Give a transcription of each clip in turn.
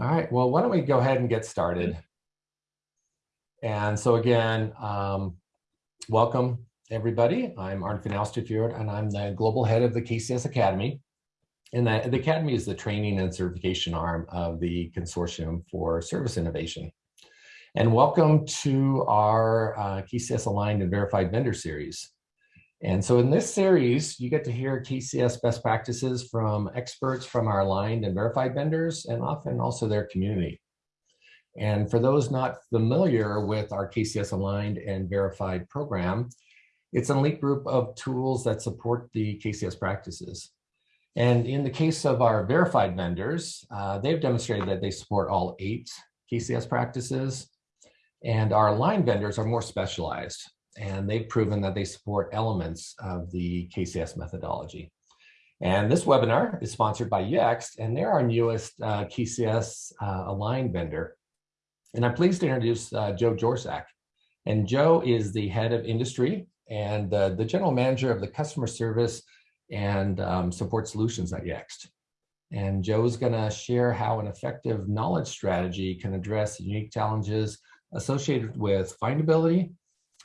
All right, well, why don't we go ahead and get started. And so again, um, welcome everybody. I'm Arnfinn Austefjord and I'm the global head of the KCS Academy. And the, the Academy is the training and certification arm of the Consortium for Service Innovation. And welcome to our uh, KCS Aligned and Verified Vendor Series. And so in this series, you get to hear KCS best practices from experts from our aligned and verified vendors and often also their community. And for those not familiar with our KCS aligned and verified program, it's an elite group of tools that support the KCS practices. And in the case of our verified vendors, uh, they've demonstrated that they support all eight KCS practices. And our aligned vendors are more specialized and they've proven that they support elements of the KCS methodology. And this webinar is sponsored by Yext, and they're our newest uh, KCS uh, aligned vendor. And I'm pleased to introduce uh, Joe Jorczak. And Joe is the head of industry and uh, the general manager of the customer service and um, support solutions at Yext. And Joe's gonna share how an effective knowledge strategy can address unique challenges associated with findability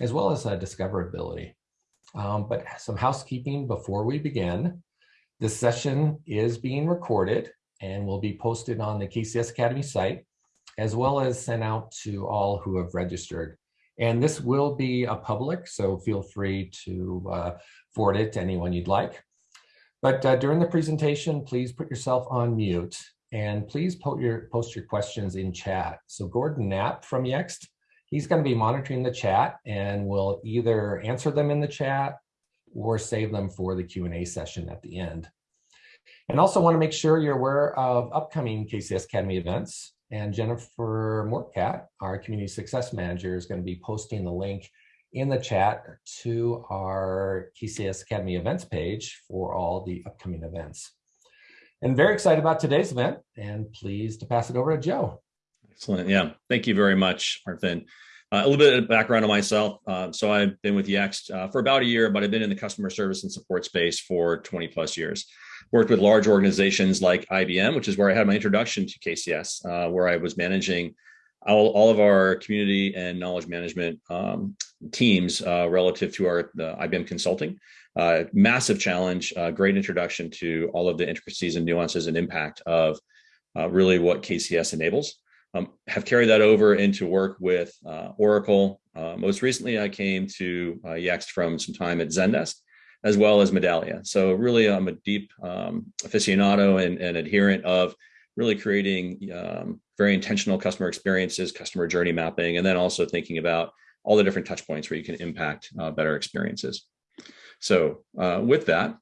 as well as uh, discoverability. Um, but some housekeeping before we begin. This session is being recorded and will be posted on the KCS Academy site, as well as sent out to all who have registered. And this will be a public, so feel free to uh, forward it to anyone you'd like. But uh, during the presentation, please put yourself on mute and please your, post your questions in chat. So Gordon Knapp from Yext he's going to be monitoring the chat and will either answer them in the chat or save them for the Q&A session at the end. And also want to make sure you're aware of upcoming KCS Academy events. And Jennifer Mortcat, our Community Success Manager, is going to be posting the link in the chat to our KCS Academy events page for all the upcoming events. And very excited about today's event and pleased to pass it over to Joe. Excellent. Yeah. Thank you very much, Arnfinn. Uh, a little bit of background on myself. Uh, so I've been with Yext uh, for about a year, but I've been in the customer service and support space for 20 plus years. Worked with large organizations like IBM, which is where I had my introduction to KCS, uh, where I was managing all, all, of our community and knowledge management um, teams uh, relative to our IBM consulting. Uh, massive challenge, great introduction to all of the intricacies and nuances and impact of really what KCS enables um, have carried that over into work with uh, Oracle. Uh, most recently, I came to uh, Yext from some time at Zendesk, as well as Medallia. So really, I'm a deep um, aficionado and, and, adherent of really creating um, very intentional customer experiences, customer journey mapping, and then also thinking about all the different touch points where you can impact uh, better experiences. So uh, with that,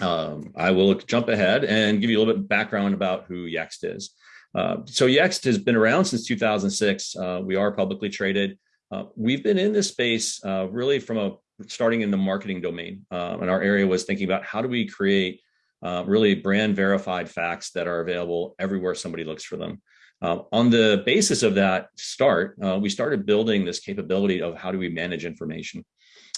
um, I will jump ahead and give you a little bit of background about who Yext is. Uh, so Yext has been around since 2006. Uh, we are publicly traded. Uh, we've been in this space uh, really from a starting in the marketing domain. Um, and our area was thinking about how do we create uh, really brand verified facts that are available everywhere somebody looks for them. On the basis of that start, we started building this capability of how do we manage information.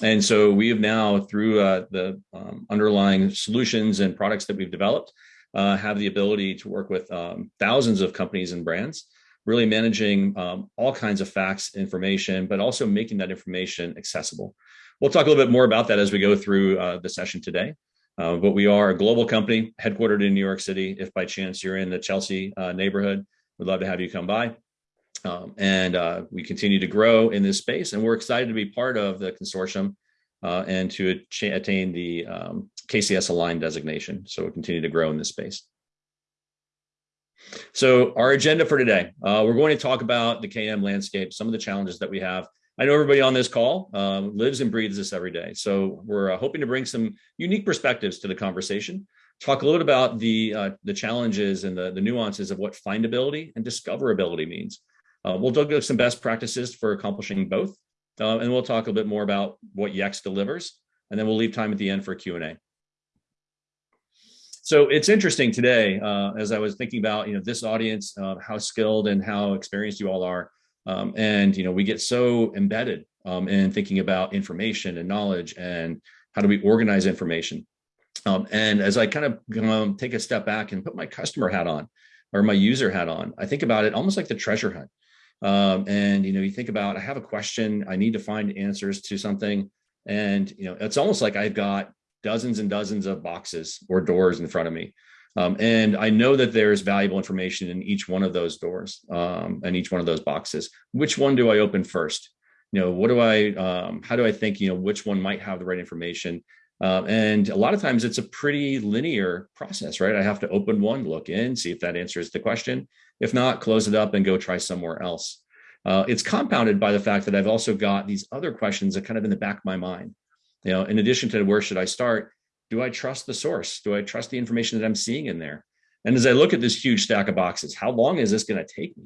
And so we have now, through the um, underlying solutions and products that we've developed, uh, have the ability to work with um, thousands of companies and brands, really managing um, all kinds of facts information, but also making that information accessible. We'll talk a little bit more about that as we go through uh, the session today. Uh, but we are a global company headquartered in New York City. If by chance you're in the Chelsea uh, neighborhood, we'd love to have you come by. Um, and uh, we continue to grow in this space and we're excited to be part of the consortium uh, and to attain the um, KCS aligned designation. So we'll continue to grow in this space. So our agenda for today, uh, we're going to talk about the KM landscape, some of the challenges that we have. I know everybody on this call uh, lives and breathes this every day. So we're uh, hoping to bring some unique perspectives to the conversation, talk a little bit about the, uh, the challenges and the, the nuances of what findability and discoverability means. Uh, we'll look at some best practices for accomplishing both, uh, and we'll talk a bit more about what Yext delivers, and then we'll leave time at the end for Q&A. So it's interesting today, uh, as I was thinking about, you know, this audience, uh, how skilled and how experienced you all are. Um, and, you know, we get so embedded um, in thinking about information and knowledge and how do we organize information. Um, and as I kind of um, take a step back and put my customer hat on, or my user hat on, I think about it almost like the treasure hunt. Um, and you know, you think about I have a question, I need to find answers to something, and you know, it's almost like I've got dozens and dozens of boxes or doors in front of me. Um, and I know that there's valuable information in each one of those doors um, and each one of those boxes. Which one do I open first? You know, what do I, um, how do I think, you know, which one might have the right information? Um, and a lot of times it's a pretty linear process, right? I have to open one, look in, see if that answers the question. If not, close it up and go try somewhere else. Uh, it's compounded by the fact that I've also got these other questions that kind of in the back of my mind. You know, in addition to where should I start, do I trust the source? Do I trust the information that I'm seeing in there? And as I look at this huge stack of boxes, how long is this going to take me?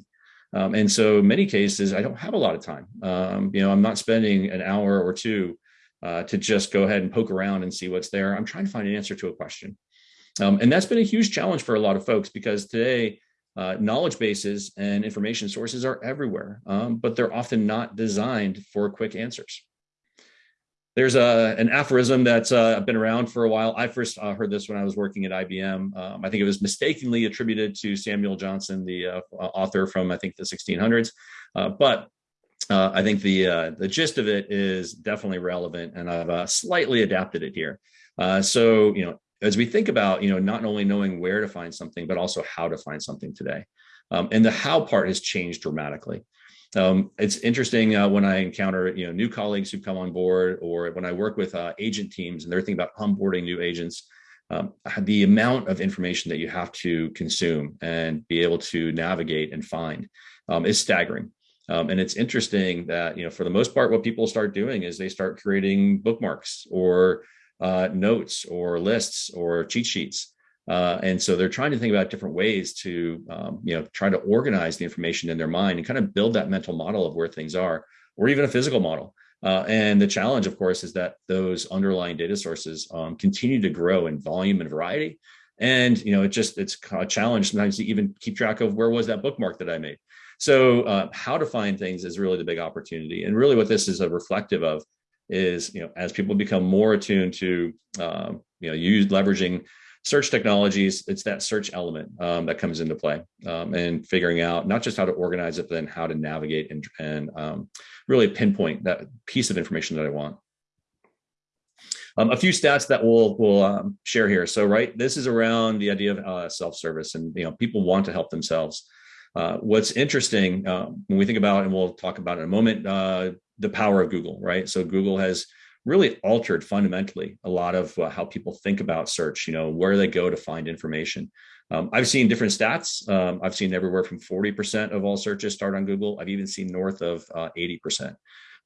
Um, and so many cases, I don't have a lot of time. Um, you know, I'm not spending an hour or two uh, to just go ahead and poke around and see what's there. I'm trying to find an answer to a question. Um, and that's been a huge challenge for a lot of folks because today uh, knowledge bases and information sources are everywhere, um, but they're often not designed for quick answers. There's a, an aphorism that's uh, been around for a while. I first uh, heard this when I was working at IBM. Um, I think it was mistakenly attributed to Samuel Johnson, the uh, author from, I think, the 1600s. Uh, but uh, I think the the gist of it is definitely relevant, and I've slightly adapted it here. So you know, as we think about you know not only knowing where to find something, but also how to find something today, um, and the how part has changed dramatically. Um, it's interesting uh, when I encounter you know new colleagues who come on board, or when I work with uh, agent teams and they're thinking about onboarding new agents. Um, the amount of information that you have to consume and be able to navigate and find um, is staggering. Um, and it's interesting that, you know, for the most part, what people start doing is they start creating bookmarks or uh, notes or lists or cheat sheets. Uh, and so they're trying to think about different ways to, um, you know, try to organize the information in their mind and kind of build that mental model of where things are, or even a physical model. Uh, and the challenge, of course, is that those underlying data sources um, continue to grow in volume and variety. And, you know, it just, it's a challenge sometimes to even keep track of where was that bookmark that I made. So uh, how to find things is really the big opportunity. And really what this is a reflective of is, you know, as people become more attuned to, um, you know, use leveraging search technologies, it's that search element um, that comes into play um, and figuring out not just how to organize it, but then how to navigate and, and um, really pinpoint that piece of information that I want. Um, a few stats that we'll we'll um, share here. So, right, this is around the idea of uh, self-service, and you know, people want to help themselves. Uh, what's interesting uh, when we think about, and we'll talk about in a moment, uh, the power of Google, right? So Google has really altered fundamentally a lot of uh, how people think about search, you know, where they go to find information. Um, I've seen different stats. Um, I've seen everywhere from 40% of all searches start on Google. I've even seen north of 80%.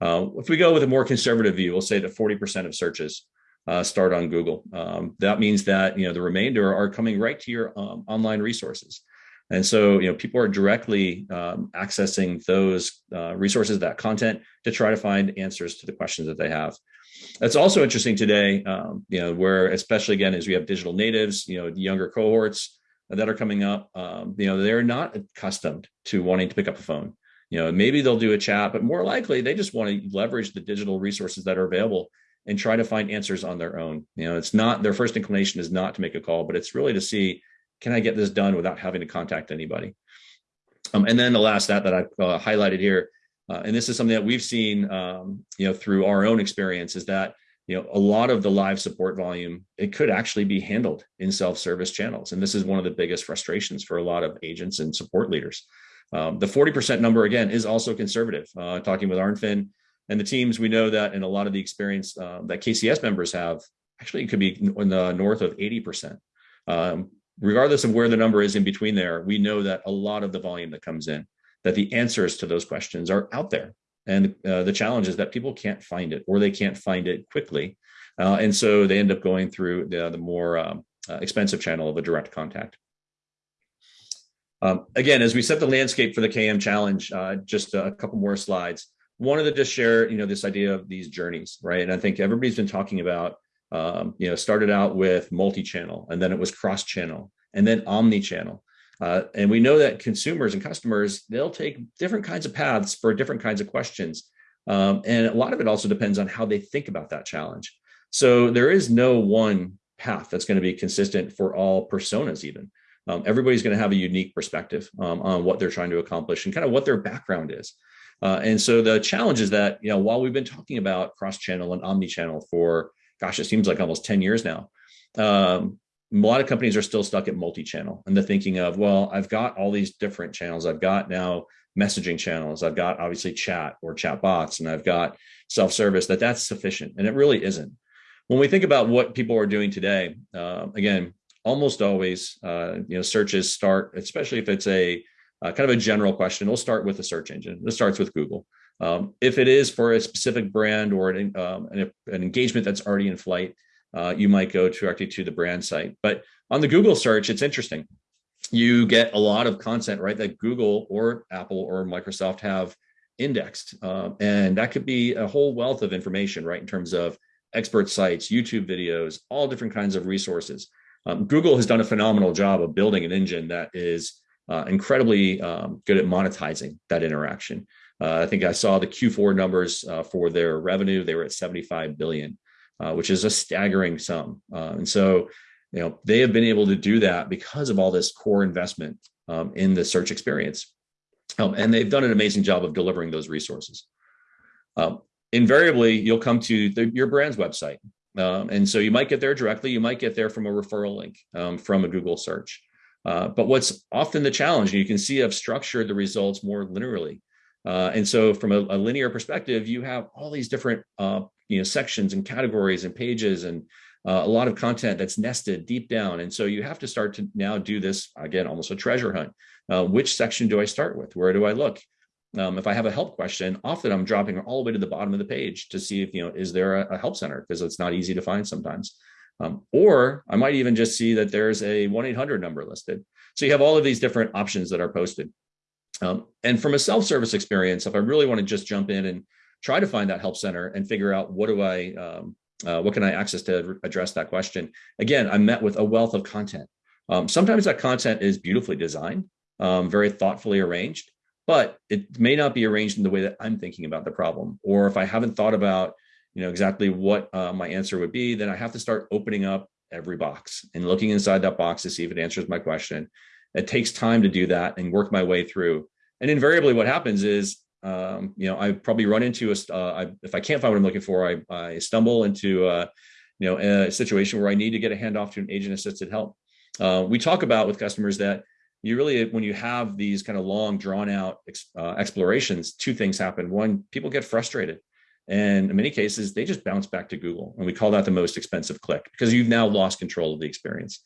Uh, if we go with a more conservative view, we'll say that 40% of searches uh, start on Google. Um, that means that you know the remainder are coming right to your um, online resources. And so, you know, people are directly um, accessing those uh, resources, that content, to try to find answers to the questions that they have. That's also interesting today, um, you know, where especially again as we have digital natives, you know, younger cohorts that are coming up, um, you know, they're not accustomed to wanting to pick up a phone. You know, maybe they'll do a chat, but more likely they just want to leverage the digital resources that are available and try to find answers on their own. You know, it's not their first inclination is not to make a call, but it's really to see can I get this done without having to contact anybody? Um, and then the last stat that I've uh, highlighted here, uh, and this is something that we've seen, um, you know, through our own experience, is that you know a lot of the live support volume it could actually be handled in self-service channels, and this is one of the biggest frustrations for a lot of agents and support leaders. Um, the 40% number again is also conservative. Uh, talking with Arnfinn and the teams, we know that in a lot of the experience uh, that KCS members have, actually it could be in the north of 80%. Um, regardless of where the number is in between there, we know that a lot of the volume that comes in, that the answers to those questions are out there. And uh, the challenge is that people can't find it or they can't find it quickly. Uh, and so they end up going through the, the more um, uh, expensive channel of a direct contact. Um, again, as we set the landscape for the KM challenge, uh, just a couple more slides. Wanted to just share, you know, this idea of these journeys, right? And I think everybody's been talking about um, you know, started out with multi-channel and then it was cross-channel and then omni-channel. Uh, and we know that consumers and customers, they'll take different kinds of paths for different kinds of questions. Um, and a lot of it also depends on how they think about that challenge. So there is no one path that's going to be consistent for all personas even. Um, everybody's going to have a unique perspective um, on what they're trying to accomplish and kind of what their background is. Uh, and so the challenge is that, you know, while we've been talking about cross-channel and omni-channel for, gosh, it seems like almost 10 years now, um, a lot of companies are still stuck at multi-channel and the thinking of, well, I've got all these different channels. I've got now messaging channels. I've got obviously chat or chat bots, and I've got self-service that that's sufficient. And it really isn't. When we think about what people are doing today, uh, again, almost always, uh, you know, searches start, especially if it's a uh, kind of a general question, it'll start with a search engine. This starts with Google. Um, if it is for a specific brand or an, um, an, an engagement that's already in flight, uh, you might go directly to the brand site. But on the Google search, it's interesting. You get a lot of content, right, that Google or Apple or Microsoft have indexed. Um, and that could be a whole wealth of information, right, in terms of expert sites, YouTube videos, all different kinds of resources. Um, Google has done a phenomenal job of building an engine that is uh, incredibly um, good at monetizing that interaction. Uh, I think I saw the Q4 numbers uh, for their revenue. They were at 75 billion, uh, which is a staggering sum. And so, you know, they have been able to do that because of all this core investment um, in the search experience. Um, and they've done an amazing job of delivering those resources. Um, invariably, you'll come to the, your brand's website. Um, and so you might get there directly. You might get there from a referral link um, from a Google search. Uh, but what's often the challenge, and you can see I've structured the results more linearly. Uh, and so from a, a, linear perspective, you have all these different uh, you know, sections and categories and pages and uh, a lot of content that's nested deep down. And so you have to start to now do this, again, almost a treasure hunt. Uh, which section do I start with? Where do I look? Um, if I have a help question, often I'm dropping all the way to the bottom of the page to see if, you know, is there a, a help center? Because it's not easy to find sometimes. Um, or I might even just see that there's a 1-800 number listed. So you have all of these different options that are posted. Um, and from a self-service experience, if I really want to just jump in and try to find that help center and figure out what do I, um, uh, what can I access to address that question? Again, I'm met with a wealth of content. Um, sometimes that content is beautifully designed, um, very thoughtfully arranged but it may not be arranged in the way that I'm thinking about the problem. Or if I haven't thought about, you know, exactly what uh, my answer would be, then I have to start opening up every box and looking inside that box to see if it answers my question. It takes time to do that and work my way through. And invariably what happens is, um, you know, I probably run into a, uh, I, if I can't find what I'm looking for, I, I stumble into, a, you know, a situation where I need to get a handoff to an agent assisted help. Uh, we talk about with customers that you really, when you have these kind of long drawn out uh, explorations, two things happen. One, people get frustrated. And in many cases, they just bounce back to Google. And we call that the most expensive click because you've now lost control of the experience.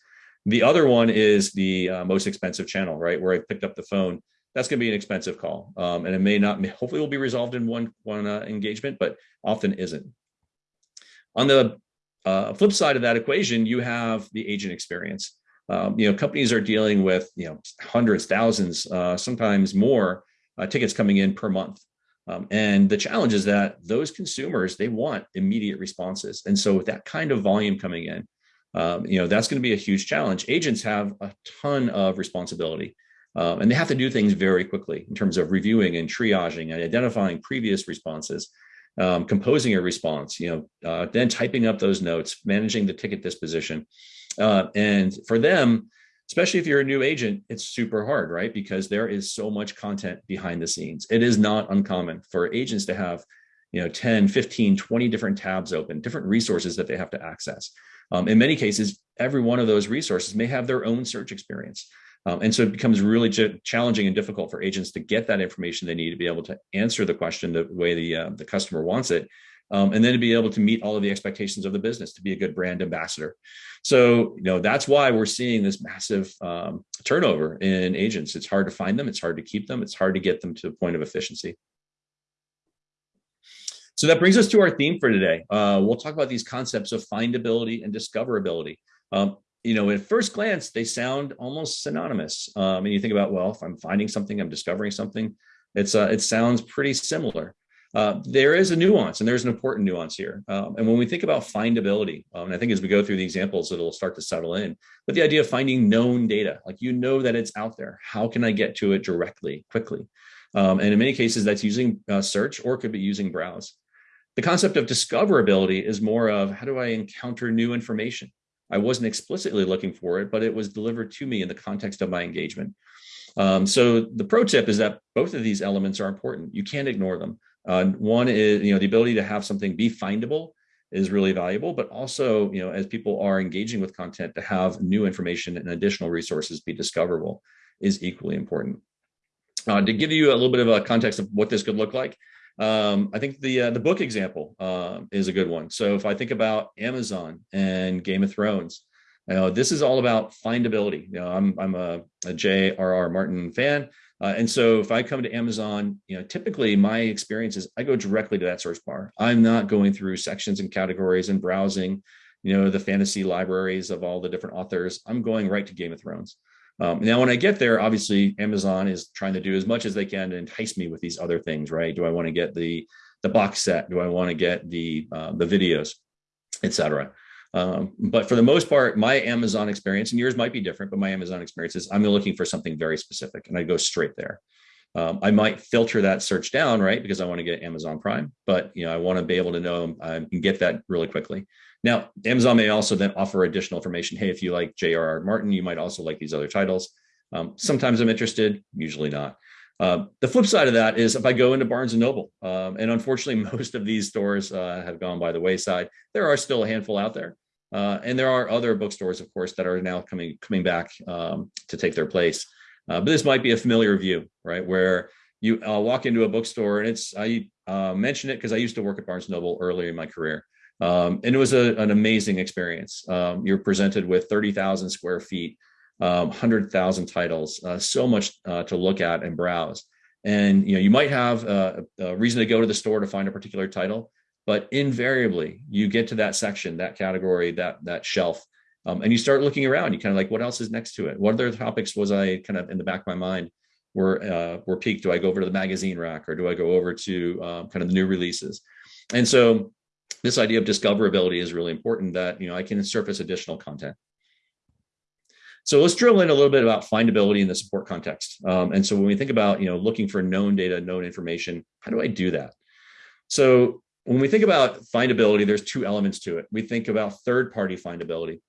The other one is the uh, most expensive channel, right? Where I picked up the phone. That's going to be an expensive call. Um, and it may not, hopefully will be resolved in one, one uh, engagement, but often isn't. On the uh, flip side of that equation, you have the agent experience um, you know, companies are dealing with, you know, hundreds, thousands, uh, sometimes more uh, tickets coming in per month. Um, and the challenge is that those consumers, they want immediate responses. And so with that kind of volume coming in, um, you know, that's going to be a huge challenge. Agents have a ton of responsibility. Um, and they have to do things very quickly in terms of reviewing and triaging and identifying previous responses, um, composing a response, you know, uh, then typing up those notes, managing the ticket disposition. Uh, and for them, especially if you're a new agent, it's super hard, right? Because there is so much content behind the scenes. It is not uncommon for agents to have, you know, 10, 15, 20 different tabs open, different resources that they have to access. Um, in many cases, every one of those resources may have their own search experience. Um, and so it becomes really challenging and difficult for agents to get that information they need to be able to answer the question the way the, uh, the customer wants it um, and then to be able to meet all of the expectations of the business to be a good brand ambassador. So, you know, that's why we're seeing this massive um, turnover in agents. It's hard to find them. It's hard to keep them. It's hard to get them to the point of efficiency. So that brings us to our theme for today. Uh, we'll talk about these concepts of findability and discoverability. Um, you know, at first glance, they sound almost synonymous. Um, and you think about, well, if I'm finding something, I'm discovering something, it's uh, it sounds pretty similar. Uh, there is a nuance and there's an important nuance here. Um, and when we think about findability, um, and I think as we go through the examples, it'll start to settle in, but the idea of finding known data, like you know that it's out there, how can I get to it directly, quickly? Um, and in many cases that's using uh, search or could be using browse. The concept of discoverability is more of how do I encounter new information? I wasn't explicitly looking for it, but it was delivered to me in the context of my engagement. Um, so the pro tip is that both of these elements are important. You can't ignore them. Uh, one is, you know, the ability to have something be findable is really valuable, but also, you know, as people are engaging with content to have new information and additional resources be discoverable is equally important. Uh, to give you a little bit of a context of what this could look like, um, I think the uh, the book example uh, is a good one. So if I think about Amazon and Game of Thrones, you know, this is all about findability. You know, I'm I'm a, a J.R.R. Martin fan, uh, and so if I come to Amazon, you know, typically my experience is I go directly to that search bar. I'm not going through sections and categories and browsing, you know, the fantasy libraries of all the different authors. I'm going right to Game of Thrones. Um, now, when I get there, obviously Amazon is trying to do as much as they can to entice me with these other things, right? Do I want to get the the box set? Do I want to get the uh, the videos, etc. Um, but for the most part, my Amazon experience, and yours might be different, but my Amazon experience is I'm looking for something very specific, and I go straight there. Um, I might filter that search down, right, because I want to get Amazon Prime, but you know I want to be able to know I can get that really quickly. Now, Amazon may also then offer additional information. Hey, if you like J.R.R. Martin, you might also like these other titles. Um, sometimes I'm interested, usually not. Uh, the flip side of that is if I go into Barnes and Noble, um, and unfortunately, most of these stores uh, have gone by the wayside. There are still a handful out there, uh, and there are other bookstores, of course, that are now coming coming back um, to take their place. Uh, but this might be a familiar view, right? Where you uh, walk into a bookstore, and it's I uh, mention it because I used to work at Barnes and Noble earlier in my career. Um, and it was a, an amazing experience. Um, you're presented with 30,000 square feet, um, 100,000 titles, uh, so much uh, to look at and browse. And you know, you might have a, a, reason to go to the store to find a particular title, but invariably you get to that section, that category, that that shelf, um, and you start looking around. You kind of like, what else is next to it? What other topics was I kind of in the back of my mind were uh, were piqued? Do I go over to the magazine rack or do I go over to um, kind of the new releases? And so this idea of discoverability is really important that, you know, I can surface additional content. So let's drill in a little bit about findability in the support context. Um, and so when we think about, you know, looking for known data, known information, how do I do that? So when we think about findability, there's two elements to it. We think about third-party findability.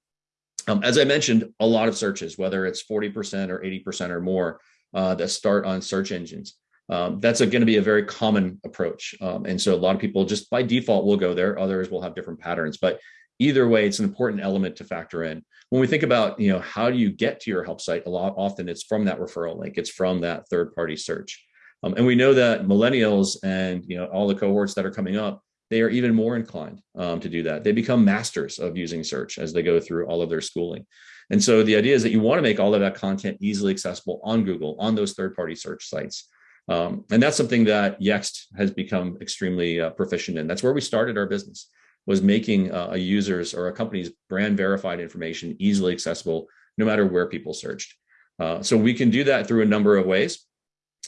Um, as I mentioned, a lot of searches, whether it's 40% or 80% or more, uh, that start on search engines um, that's going to be a very common approach. Um, and so a lot of people just by default will go there. Others will have different patterns, but either way, it's an important element to factor in. When we think about, you know, how do you get to your help site? A lot often it's from that referral link. It's from that third party search. Um, and we know that millennials and, you know, all the cohorts that are coming up, they are even more inclined um, to do that. They become masters of using search as they go through all of their schooling. And so the idea is that you want to make all of that content easily accessible on Google, on those third party search sites. Um, and that's something that Yext has become extremely uh, proficient in. That's where we started our business, was making uh, a user's or a company's brand verified information easily accessible, no matter where people searched. Uh, so we can do that through a number of ways.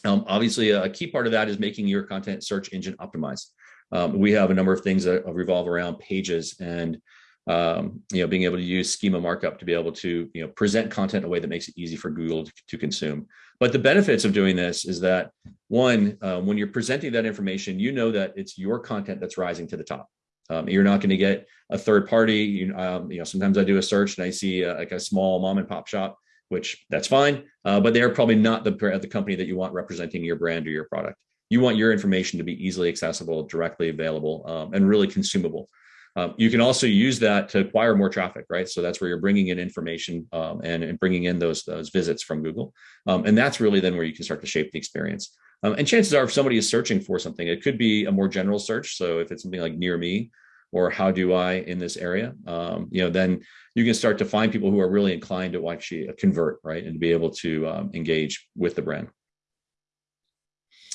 Um, obviously, a key part of that is making your content search engine optimized. Um, we have a number of things that revolve around pages and um, you know, being able to use schema markup to be able to, you know, present content in a way that makes it easy for Google to, to consume. But the benefits of doing this is that one, uh, when you're presenting that information, you know that it's your content that's rising to the top. Um, you're not going to get a third party. You, um, you, know, sometimes I do a search and I see a, like a small mom and pop shop, which that's fine, uh, but they're probably not the the company that you want representing your brand or your product. You want your information to be easily accessible, directly available, um, and really consumable. Um, you can also use that to acquire more traffic, right? So that's where you're bringing in information um, and, and, bringing in those, those visits from Google. Um, and that's really then where you can start to shape the experience. Um, and chances are if somebody is searching for something, it could be a more general search. So if it's something like near me or how do I in this area, um, you know, then you can start to find people who are really inclined to actually convert, right? And be able to um, engage with the brand.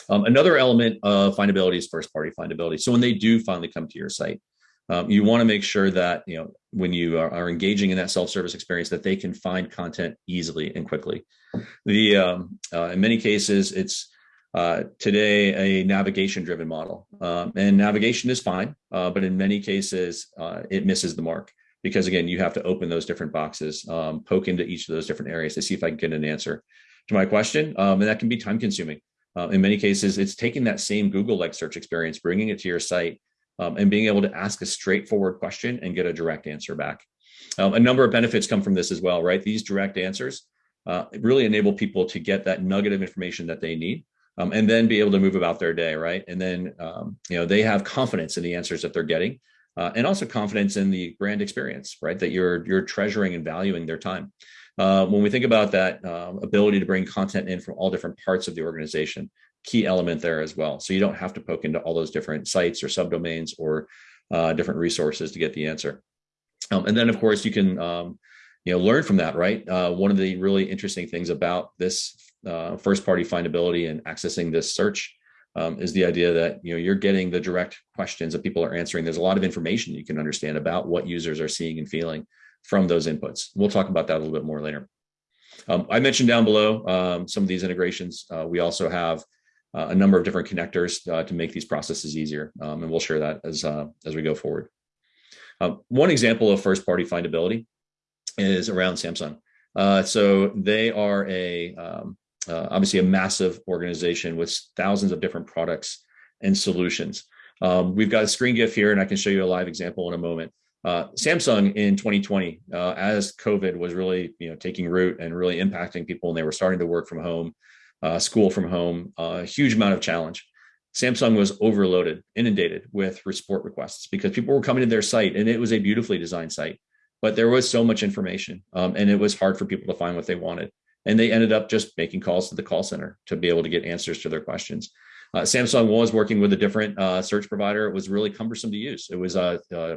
another element of findability is first party findability. So when they do finally come to your site, um, you want to make sure that you know when you are, are, engaging in that self-service experience that they can find content easily and quickly. The um, uh, in many cases it's uh, today a navigation driven model. Um, and navigation is fine uh, but in many cases uh, it misses the mark because again you have to open those different boxes um, poke into each of those different areas to see if i can get an answer to my question um, and that can be time consuming uh, in many cases it's taking that same google like search experience bringing it to your site um, and being able to ask a straightforward question and get a direct answer back. Um, a number of benefits come from this as well, right? These direct answers uh, really enable people to get that nugget of information that they need um, and then be able to move about their day, right? And then, um, you know, they have confidence in the answers that they're getting uh, and also confidence in the brand experience, right? That you're, you're treasuring and valuing their time. Uh, when we think about that um, ability to bring content in from all different parts of the organization, key element there as well. So you don't have to poke into all those different sites or subdomains or uh, different resources to get the answer. Um, and then of course you can, um, you know, learn from that, right? Uh, one of the really interesting things about this uh, first party findability and accessing this search um, is the idea that, you know, you're getting the direct questions that people are answering. There's a lot of information you can understand about what users are seeing and feeling from those inputs. We'll talk about that a little bit more later. Um, I mentioned down below um, some of these integrations. Uh, we also have uh, a number of different connectors uh, to make these processes easier. Um, and we'll share that as, uh, as we go forward. Um, one example of first party findability is around Samsung. Uh, so they are a um, uh, obviously a massive organization with thousands of different products and solutions. Um, we've got a screen GIF here and I can show you a live example in a moment. Uh, Samsung in 2020, uh, as COVID was really, you know, taking root and really impacting people, and they were starting to work from home, uh, school from home, a huge amount of challenge. Samsung was overloaded, inundated with support requests because people were coming to their site, and it was a beautifully designed site, but there was so much information, um, and it was hard for people to find what they wanted. And they ended up just making calls to the call center to be able to get answers to their questions. Uh, Samsung was working with a different uh, search provider. It was really cumbersome to use. It was uh, uh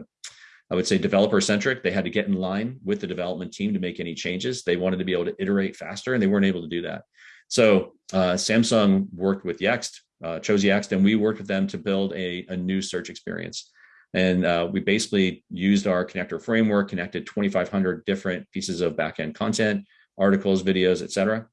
I would say developer centric. They had to get in line with the development team to make any changes. They wanted to be able to iterate faster and they weren't able to do that. So uh, Samsung worked with Yext, uh, chose Yext, and we worked with them to build a, a new search experience. And uh, we basically used our connector framework, connected 2,500 different pieces of backend content, articles, videos, etc.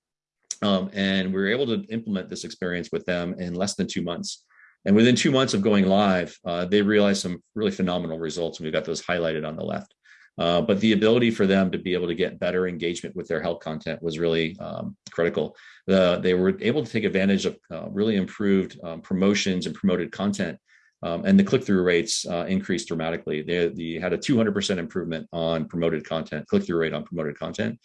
Um, and we were able to implement this experience with them in less than two months. And within two months of going live, uh, they realized some really phenomenal results. And we've got those highlighted on the left. Uh, but the ability for them to be able to get better engagement with their health content was really um, critical. The, they were able to take advantage of uh, really improved um, promotions and promoted content. Um, and the click-through rates uh, increased dramatically. They, they, had a 200% improvement on promoted content, click-through rate on promoted content.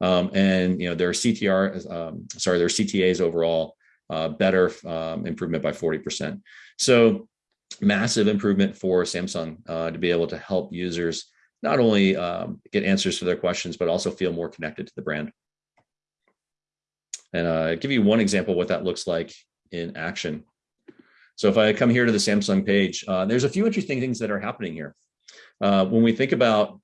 Um, and you know their CTR, um, sorry, their CTAs overall uh, better um, improvement by 40%. So massive improvement for Samsung uh, to be able to help users not only um, get answers to their questions, but also feel more connected to the brand. And uh, give you one example what that looks like in action. So if I come here to the Samsung page, uh, there's a few interesting things that are happening here. Uh, when we think about,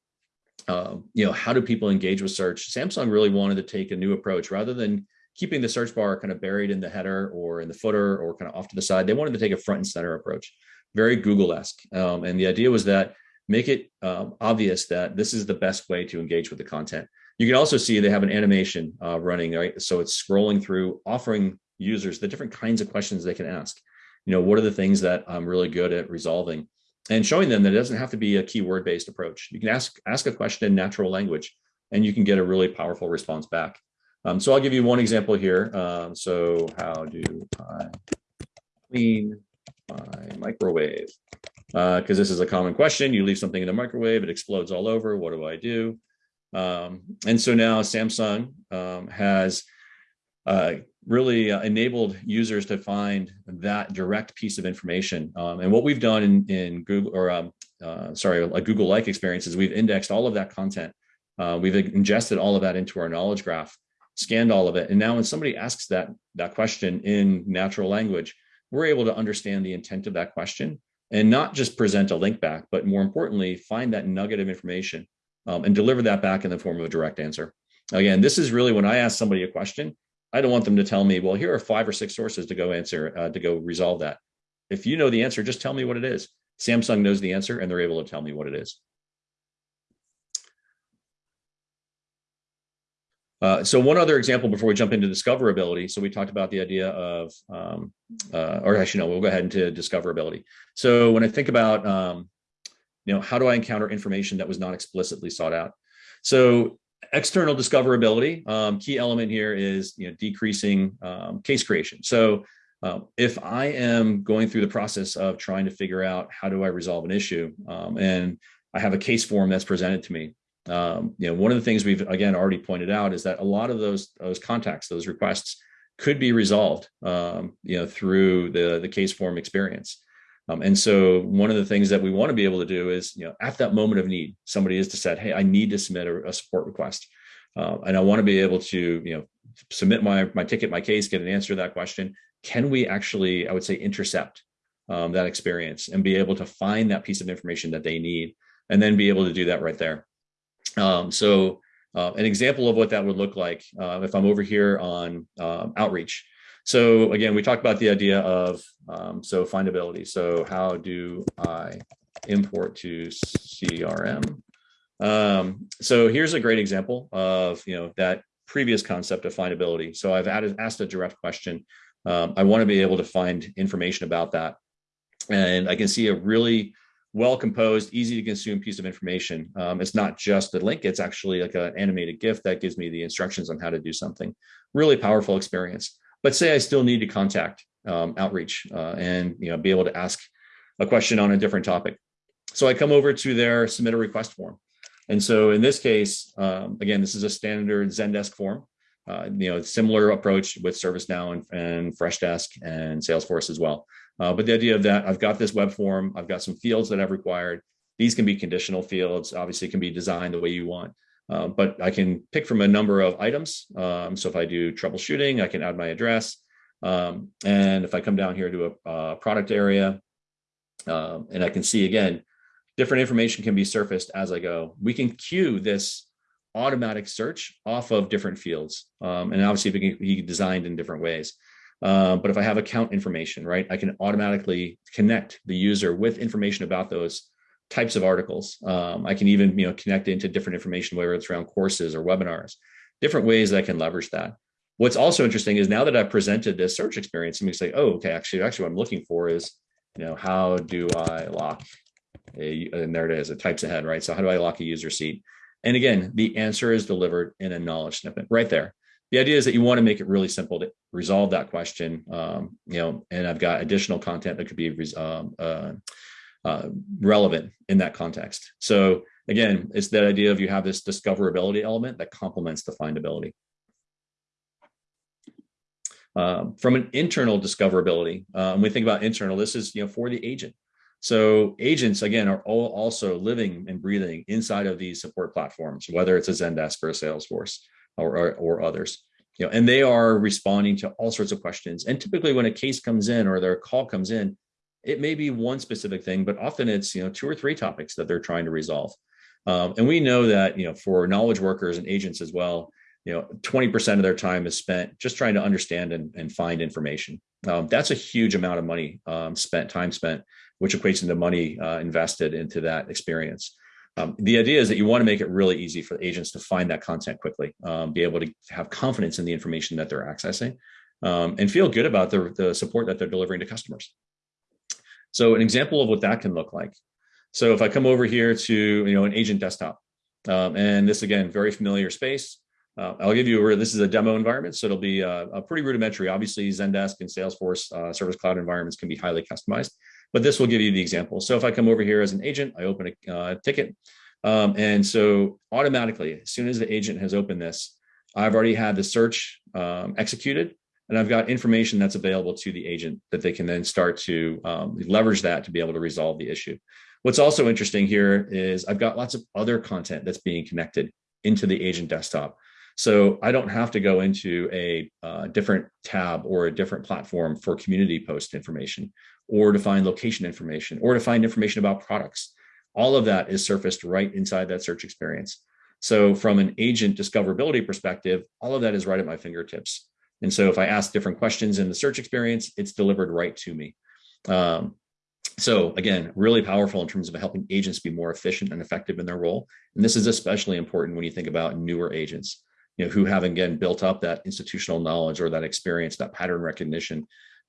uh, you know, how do people engage with search, Samsung really wanted to take a new approach rather than keeping the search bar kind of buried in the header or in the footer or kind of off to the side. They wanted to take a front and center approach, very Google-esque. Um, and the idea was that make it um, obvious that this is the best way to engage with the content. You can also see they have an animation uh, running, right? So it's scrolling through, offering users the different kinds of questions they can ask. You know, what are the things that I'm really good at resolving? And showing them that it doesn't have to be a keyword based approach. You can ask, ask a question in natural language and you can get a really powerful response back. Um, so I'll give you one example here. Um, so how do I clean my microwave? Because uh, this is a common question. You leave something in the microwave, it explodes all over. What do I do? Um, and so now Samsung um, has uh, really uh, enabled users to find that direct piece of information. Um, and what we've done in, in Google or um, uh, sorry, a Google-like experience is we've indexed all of that content. Uh, we've ingested all of that into our knowledge graph scanned all of it. And now when somebody asks that, that question in natural language, we're able to understand the intent of that question and not just present a link back, but more importantly, find that nugget of information um, and deliver that back in the form of a direct answer. Again, this is really when I ask somebody a question, I don't want them to tell me, well, here are five or six sources to go answer, uh, to go resolve that. If you know the answer, just tell me what it is. Samsung knows the answer and they're able to tell me what it is. Uh, so one other example before we jump into discoverability. So we talked about the idea of, um, uh, or actually no, we'll go ahead into discoverability. So when I think about, um, you know, how do I encounter information that was not explicitly sought out? So external discoverability, um, key element here is, you know, decreasing um, case creation. So uh, if I am going through the process of trying to figure out how do I resolve an issue um, and I have a case form that's presented to me, Um, you know, one of the things we've again already pointed out is that a lot of those those contacts, those requests, could be resolved, um, you know, through the the case form experience. Um, and so one of the things that we want to be able to do is, you know, at that moment of need, somebody is to said, hey, I need to submit a, a support request. Uh, and I want to be able to, you know, submit my, my ticket, my case, get an answer to that question. Can we actually, I would say, intercept um, that experience and be able to find that piece of information that they need and then be able to do that right there. Um, so uh, an example of what that would look like uh, if I'm over here on um, outreach. So again, we talked about the idea of um, so findability. So how do I import to CRM? Um, so here's a great example of you know that previous concept of findability. So I've added asked a direct question. Um, I want to be able to find information about that, and I can see a really well composed, easy to consume piece of information. Um, it's not just the link; it's actually like an animated GIF that gives me the instructions on how to do something. Really powerful experience. But say I still need to contact um, outreach uh, and you know be able to ask a question on a different topic. So I come over to their submit a request form. And so in this case, um, again, this is a standard Zendesk form. Uh, you know, similar approach with ServiceNow and, and Freshdesk and Salesforce as well. Uh, but the idea of that, I've got this web form, I've got some fields that I've required. These can be conditional fields, obviously can be designed the way you want. Uh, but I can pick from a number of items. Um, so if I do troubleshooting, I can add my address. Um, and if I come down here to a, a product area, um, and I can see again, different information can be surfaced as I go. We can queue this automatic search off of different fields. Um, and obviously it can be designed in different ways. Uh, but if I have account information, right, I can automatically connect the user with information about those types of articles. Um, I can even you know connect into different information, whether it's around courses or webinars, different ways that I can leverage that. What's also interesting is now that I've presented this search experience, me say, oh, okay, actually, actually what I'm looking for is, you know, how do I lock a, and there it is, it types ahead, right? So how do I lock a user seat? And again, the answer is delivered in a knowledge snippet right there. The idea is that you want to make it really simple to resolve that question, um, you know, and I've got additional content that could be um, uh, uh, relevant in that context. So again, it's that idea of you have this discoverability element that complements the findability. Um, from an internal discoverability, uh, when we think about internal, this is you know for the agent. So agents again are all also living and breathing inside of these support platforms, whether it's a Zendesk or a Salesforce or, or, or others. You know, and they are responding to all sorts of questions. And typically, when a case comes in or their call comes in, it may be one specific thing, but often it's you know two or three topics that they're trying to resolve. Um, and we know that you know for knowledge workers and agents as well, you know 20% of their time is spent just trying to understand and, and find information. Um, that's a huge amount of money um, spent, time spent, which equates into money uh, invested into that experience. Um, the idea is that you want to make it really easy for agents to find that content quickly, um, be able to have confidence in the information that they're accessing, um, and feel good about the, the support that they're delivering to customers. So an example of what that can look like. So if I come over here to you know an agent desktop, um, and this again, very familiar space. Uh, I'll give you a, this is a demo environment, so it'll be a, a pretty rudimentary. Obviously, Zendesk and Salesforce uh, Service Cloud environments can be highly customized, but this will give you the example. So if I come over here as an agent, I open a uh, ticket, um, and so automatically, as soon as the agent has opened this, I've already had the search um, executed, and I've got information that's available to the agent that they can then start to um, leverage that to be able to resolve the issue. What's also interesting here is I've got lots of other content that's being connected into the agent desktop. So I don't have to go into a uh, different tab or a different platform for community post information or to find location information or to find information about products. All of that is surfaced right inside that search experience. So from an agent discoverability perspective, all of that is right at my fingertips. And so if I ask different questions in the search experience, it's delivered right to me. Um, so again, really powerful in terms of helping agents be more efficient and effective in their role. And this is especially important when you think about newer agents, you know, who have again built up that institutional knowledge or that experience, that pattern recognition,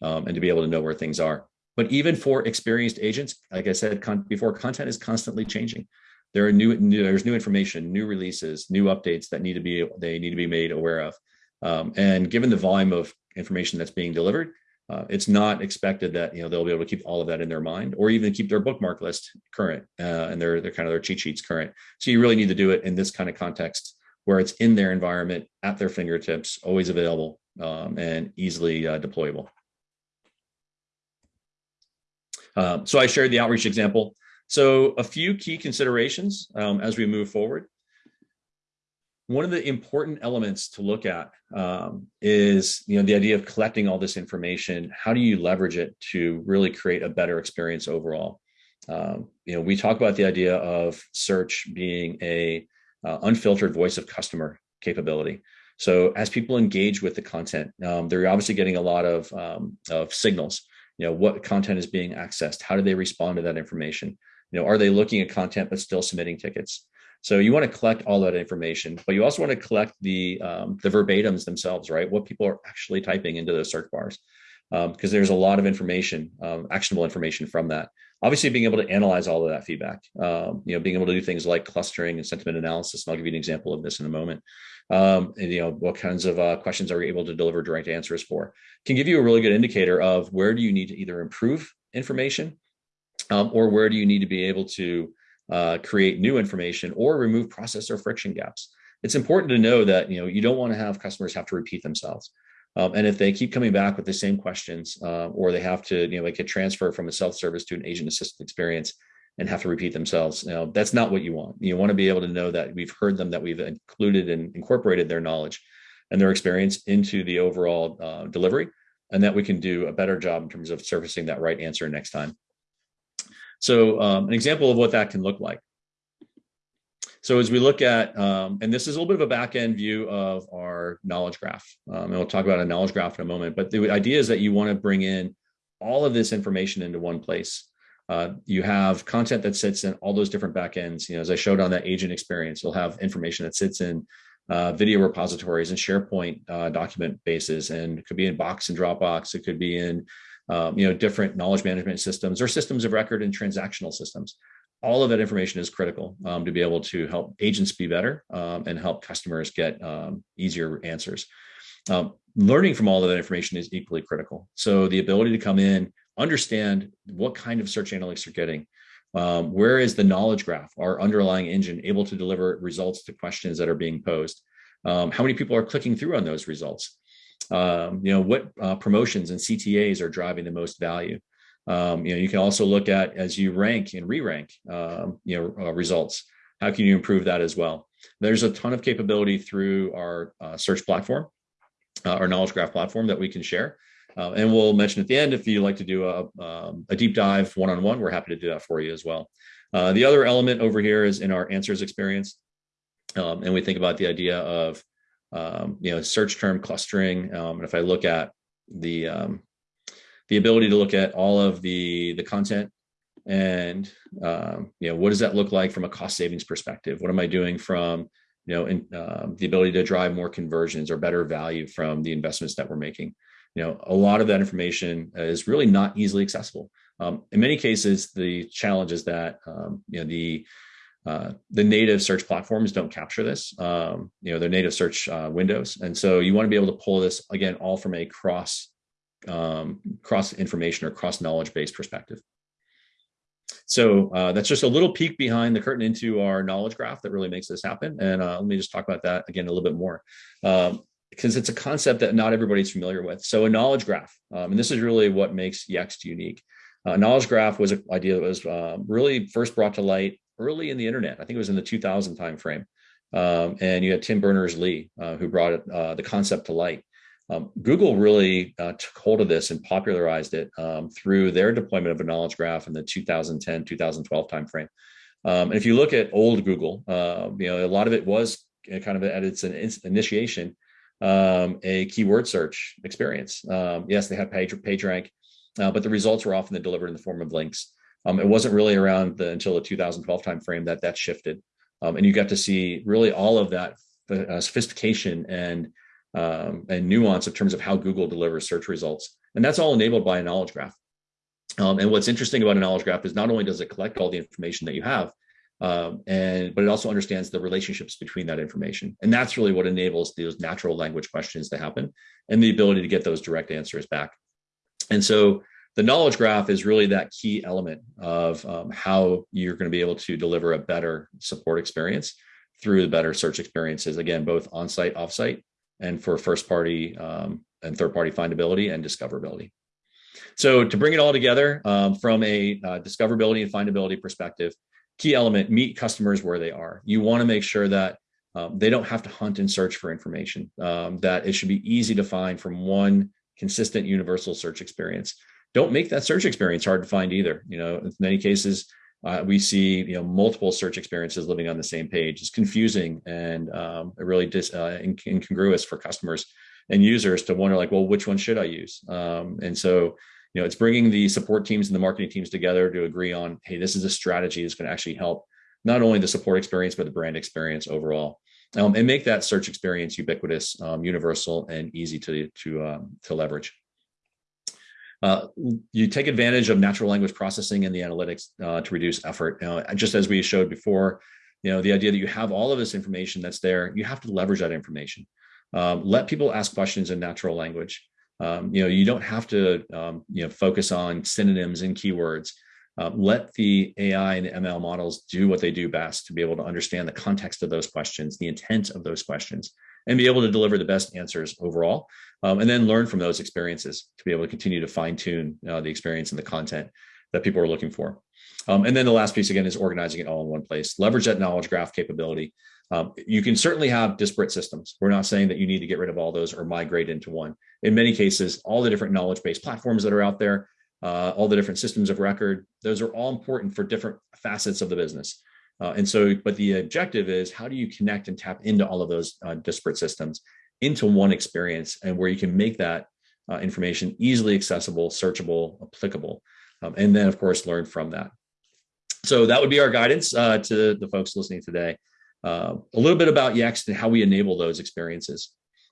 um, and to be able to know where things are. But even for experienced agents, like I said con before, content is constantly changing. There are new, new, there's new information, new releases, new updates that need to be they need to be made aware of. Um, and given the volume of information that's being delivered, Uh, it's not expected that you know they'll be able to keep all of that in their mind or even keep their bookmark list current uh, and their their kind of their cheat sheets current. So you really need to do it in this kind of context where it's in their environment at their fingertips, always available um, and easily uh, deployable. Um, so I shared the outreach example. So a few key considerations um, as we move forward. One of the important elements to look at um, is you know, the idea of collecting all this information. How do you leverage it to really create a better experience overall? Um, you know, we talk about the idea of search being a uh, unfiltered voice of customer capability. So as people engage with the content, um, they're obviously getting a lot of, um, of signals. You know, what content is being accessed? How do they respond to that information? You know, are they looking at content but still submitting tickets? So you want to collect all that information, but you also want to collect the um, the verbatims themselves, right? What people are actually typing into those search bars, because um, there's a lot of information, um, actionable information from that. Obviously, being able to analyze all of that feedback, um, you know, being able to do things like clustering and sentiment analysis. And I'll give you an example of this in a moment. Um, and, you know, what kinds of uh, questions are we able to deliver direct answers for? Can give you a really good indicator of where do you need to either improve information um, or where do you need to be able to uh, create new information or remove process or friction gaps. It's important to know that you know you don't want to have customers have to repeat themselves. Um, and if they keep coming back with the same questions, uh, or they have to, you know, like a transfer from a self-service to an agent-assisted experience and have to repeat themselves, you know, that's not what you want. You want to be able to know that we've heard them, that we've included and incorporated their knowledge and their experience into the overall uh, delivery, and that we can do a better job in terms of surfacing that right answer next time. So um, an example of what that can look like. So as we look at, um, and this is a little bit of a back end view of our knowledge graph, um, and we'll talk about a knowledge graph in a moment, but the idea is that you want to bring in all of this information into one place. Uh, you have content that sits in all those different backends. You know, as I showed on that agent experience, you'll have information that sits in uh, video repositories and SharePoint uh, document bases, and it could be in Box and Dropbox. It could be in um, you know, different knowledge management systems or systems of record and transactional systems. All of that information is critical um, to be able to help agents be better um, and help customers get um, easier answers. Um, learning from all of that information is equally critical. So the ability to come in, understand what kind of search analytics you're getting, um, where is the knowledge graph, our underlying engine, able to deliver results to questions that are being posed? Um, how many people are clicking through on those results? you know, what uh, promotions and CTAs are driving the most value. Um, you know, you can also look at as you rank and re-rank, um, you know, uh, results. How can you improve that as well? There's a ton of capability through our uh, search platform, uh, our knowledge graph platform that we can share. Uh, and we'll mention at the end if you'd like to do a, um, a deep dive one-on-one, -on -one, we're happy to do that for you as well. Uh, the other element over here is in our answers experience. Um, and we think about the idea of um, you know, search term clustering. Um, and if I look at the um, the ability to look at all of the the content and um, you know what does that look like from a cost savings perspective? What am I doing from you know in, um, the ability to drive more conversions or better value from the investments that we're making? You know, a lot of that information is really not easily accessible. Um, in many cases, the challenge is that you know the uh, the native search platforms don't capture this, um, you know, their native search uh, windows. And so you want to be able to pull this again, all from a cross um, cross information or cross knowledge based perspective. So uh, that's just a little peek behind the curtain into our knowledge graph that really makes this happen. And uh, let me just talk about that again a little bit more. Um, because it's a concept that not everybody's familiar with. So a knowledge graph, um, and this is really what makes Yext unique. Uh, knowledge graph was an idea that was um, really first brought to light early in the internet. I think it was in the 2000 timeframe. Um, and you had Tim Berners-Lee, uh, who brought uh, the concept to light. Um, Google really uh, took hold of this and popularized it um, through their deployment of a knowledge graph in the 2010, 2012 timeframe. Um, and if you look at old Google, uh, you know, a lot of it was kind of at its initiation, um, a keyword search experience. Um, yes, they had page, PageRank, uh, but the results were often delivered in the form of links. Um, it wasn't really around the, until the 2012 timeframe that that shifted. And you got to see really all of that uh, sophistication and um, and nuance in terms of how Google delivers search results. And that's all enabled by a knowledge graph. Um, and what's interesting about a knowledge graph is not only does it collect all the information that you have, um, and but it also understands the relationships between that information. And that's really what enables those natural language questions to happen and the ability to get those direct answers back. And so the knowledge graph is really that key element of um, how you're going to be able to deliver a better support experience through the better search experiences, again, both on-site, off-site, and for first party um, and third party findability and discoverability. So to bring it all together um, from a uh, discoverability and findability perspective, key element, meet customers where they are. You wanna make sure that um, they don't have to hunt and search for information, um, that it should be easy to find from one consistent universal search experience. Don't make that search experience hard to find either. You know, in many cases, uh, we see you know multiple search experiences living on the same page. It's confusing and um, really dis, uh, incongruous for customers and users to wonder like, well, which one should I use? Um, and so, you know, it's bringing the support teams and the marketing teams together to agree on, hey, this is a strategy that's going to actually help not only the support experience, but the brand experience overall. Um, and make that search experience ubiquitous, um, universal, and easy to to um, to leverage. Uh, you take advantage of natural language processing and the analytics uh, to reduce effort. Know, just as we showed before, you know, the idea that you have all of this information that's there, you have to leverage that information. Um, let people ask questions in natural language. Um, you know, you don't have to, um, you know, focus on synonyms and keywords. Uh, let the AI and ML models do what they do best to be able to understand the context of those questions, the intent of those questions, and be able to deliver the best answers overall. Um, and then learn from those experiences to be able to continue to fine tune uh, the experience and the content that people are looking for. Um, and then the last piece again is organizing it all in one place. Leverage that knowledge graph capability um, you can certainly have disparate systems. We're not saying that you need to get rid of all those or migrate into one. In many cases, all the different knowledge-based platforms that are out there, uh, all the different systems of record, those are all important for different facets of the business. Uh, and so, but the objective is how do you connect and tap into all of those uh, disparate systems into one experience and where you can make that uh, information easily accessible, searchable, applicable, um, and then of course learn from that. So that would be our guidance uh, to the folks listening today. Uh, a little bit about Yext and how we enable those experiences.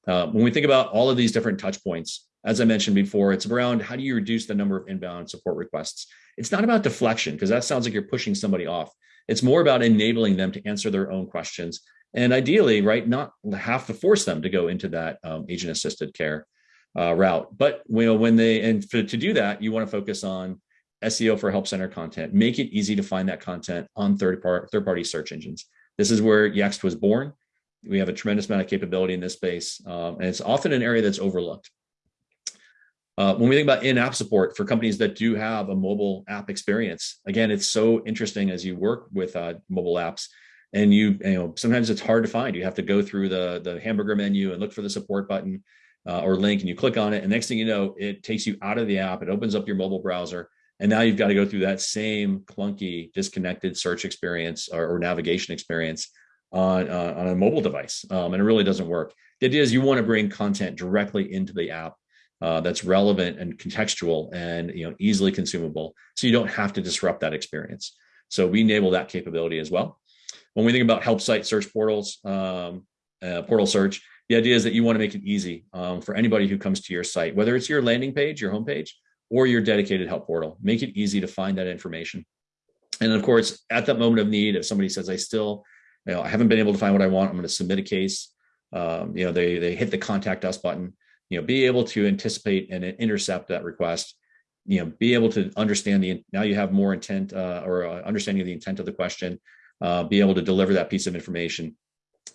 Uh, when we think about all of these different touch points, as I mentioned before, it's around how do you reduce the number of inbound support requests? It's not about deflection because that sounds like you're pushing somebody off. It's more about enabling them to answer their own questions and ideally, right, not have to force them to go into that um, agent assisted care uh, route. But you know, when they, and for, to do that, you want to focus on SEO for help center content, make it easy to find that content on third, part, third party search engines. This is where Yext was born. We have a tremendous amount of capability in this space, um, and it's often an area that's overlooked. Uh, when we think about in-app support for companies that do have a mobile app experience, again, it's so interesting as you work with uh, mobile apps and you, you know, sometimes it's hard to find. You have to go through the, the hamburger menu and look for the support button uh, or link and you click on it. And next thing you know, it takes you out of the app. It opens up your mobile browser and now you've got to go through that same clunky, disconnected search experience or, or navigation experience on, uh, on a mobile device. Um, and it really doesn't work. The idea is you want to bring content directly into the app uh, that's relevant and contextual and you know easily consumable. So you don't have to disrupt that experience. So we enable that capability as well. When we think about help site search portals, um, uh, portal search, the idea is that you want to make it easy um, for anybody who comes to your site, whether it's your landing page, your homepage, or your dedicated help portal. Make it easy to find that information. And of course, at that moment of need, if somebody says, I still, you know, I haven't been able to find what I want, I'm going to submit a case. Um, you know, they, they hit the contact us button, you know, be able to anticipate and intercept that request, you know, be able to understand the, now you have more intent uh, or uh, understanding of the intent of the question, uh, be able to deliver that piece of information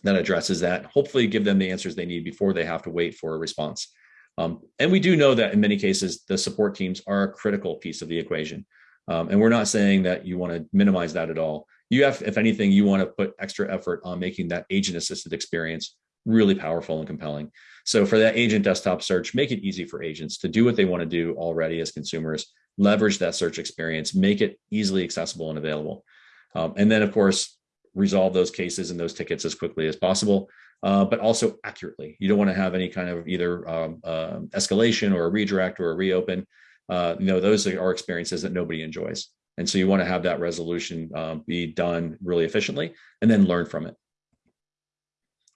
that addresses that, hopefully give them the answers they need before they have to wait for a response. Um, and we do know that in many cases, the support teams are a critical piece of the equation. Um, and we're not saying that you want to minimize that at all. You have, if anything, you want to put extra effort on making that agent assisted experience really powerful and compelling. So for that agent desktop search, make it easy for agents to do what they want to do already as consumers, leverage that search experience, make it easily accessible and available. Um, and then of course, resolve those cases and those tickets as quickly as possible uh, but also accurately. You don't want to have any kind of either um, uh, escalation or a redirect or a reopen. Uh, you know, those are experiences that nobody enjoys. And so you want to have that resolution um, be done really efficiently and then learn from it.